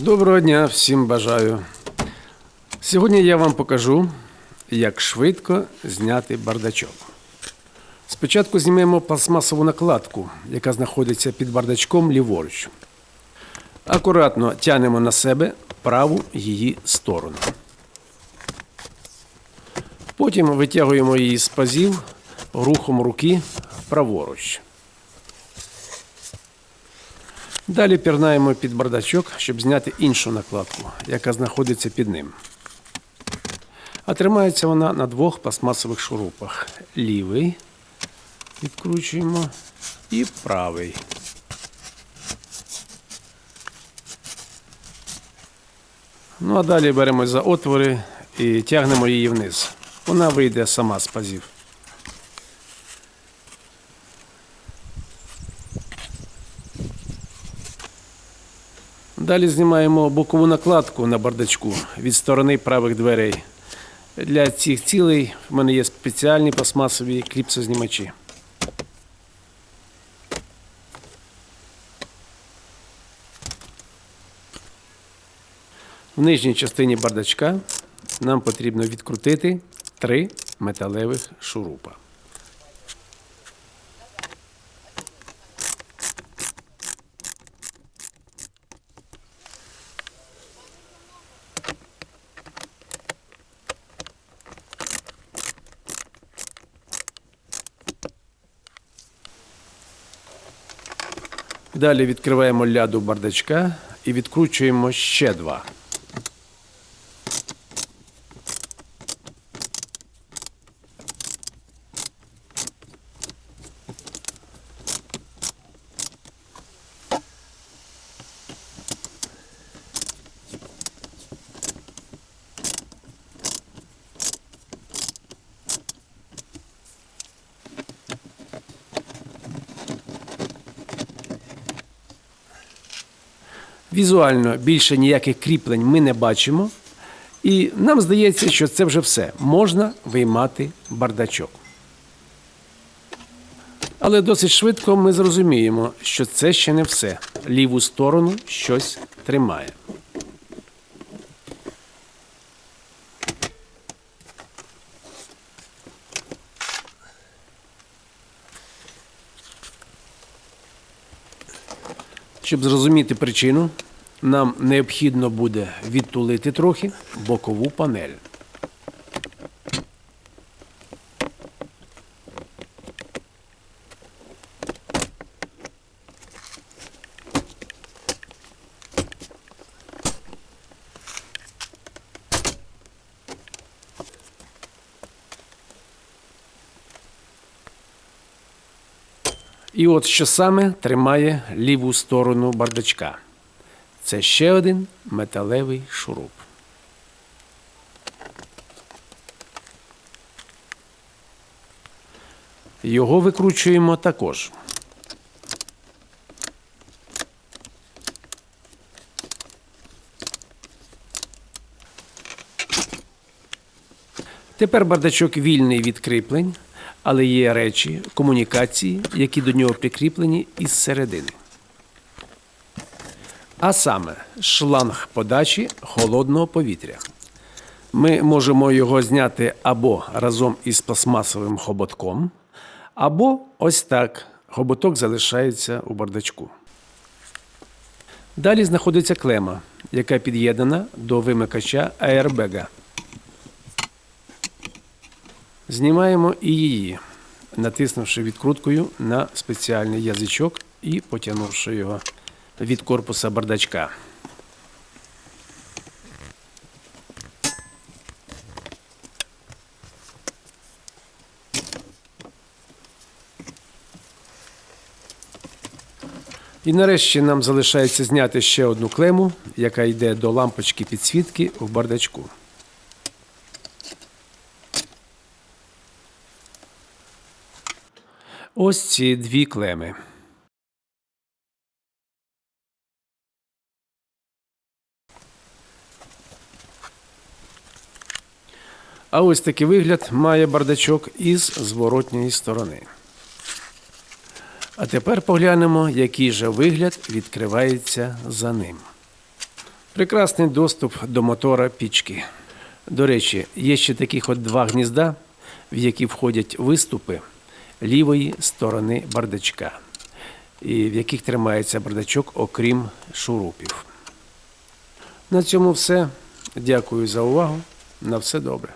Доброго дня всім бажаю. Сьогодні я вам покажу, як швидко зняти бардачок. Спочатку знімемо пластмасову накладку, яка знаходиться під бардачком ліворуч. Акуратно тянемо на себе праву її сторону. Потім витягуємо її з пазів рухом руки праворуч. Далі пірнаємо під бардачок, щоб зняти іншу накладку, яка знаходиться під ним. А тримається вона на двох пластмасових шурупах. Лівий відкручуємо і правий. Ну а далі беремо за отвори і тягнемо її вниз. Вона вийде сама з пазів. Далі знімаємо бокову накладку на бардачку від сторони правих дверей. Для цих цілей в мене є спеціальні пластмасові кліпсознімачі. В нижній частині бардачка нам потрібно відкрутити три металевих шурупа. Далі відкриваємо ляду бардачка і відкручуємо ще два. Візуально більше ніяких кріплень ми не бачимо. І нам здається, що це вже все. Можна виймати бардачок. Але досить швидко ми зрозуміємо, що це ще не все. Ліву сторону щось тримає. Щоб зрозуміти причину, нам необхідно буде відтулити трохи бокову панель. І от що саме тримає ліву сторону бардачка. Це ще один металевий шуруп. Його викручуємо також. Тепер бардачок вільний від кріплень, але є речі, комунікації, які до нього прикріплені із середини. А саме шланг подачі холодного повітря. Ми можемо його зняти або разом із пластмасовим хоботком, або ось так. Хоботок залишається у бардачку. Далі знаходиться клема, яка під'єднана до вимикача аербега. Знімаємо і її, натиснувши відкруткою на спеціальний язичок і потягнувши його від корпуса бардачка. І нарешті нам залишається зняти ще одну клему, яка йде до лампочки підсвітки в бардачку. Ось ці дві клеми. А ось такий вигляд має бардачок із зворотньої сторони. А тепер поглянемо, який же вигляд відкривається за ним. Прекрасний доступ до мотора пічки. До речі, є ще таких от два гнізда, в які входять виступи лівої сторони бардачка, і в яких тримається бардачок, окрім шурупів. На цьому все. Дякую за увагу. На все добре.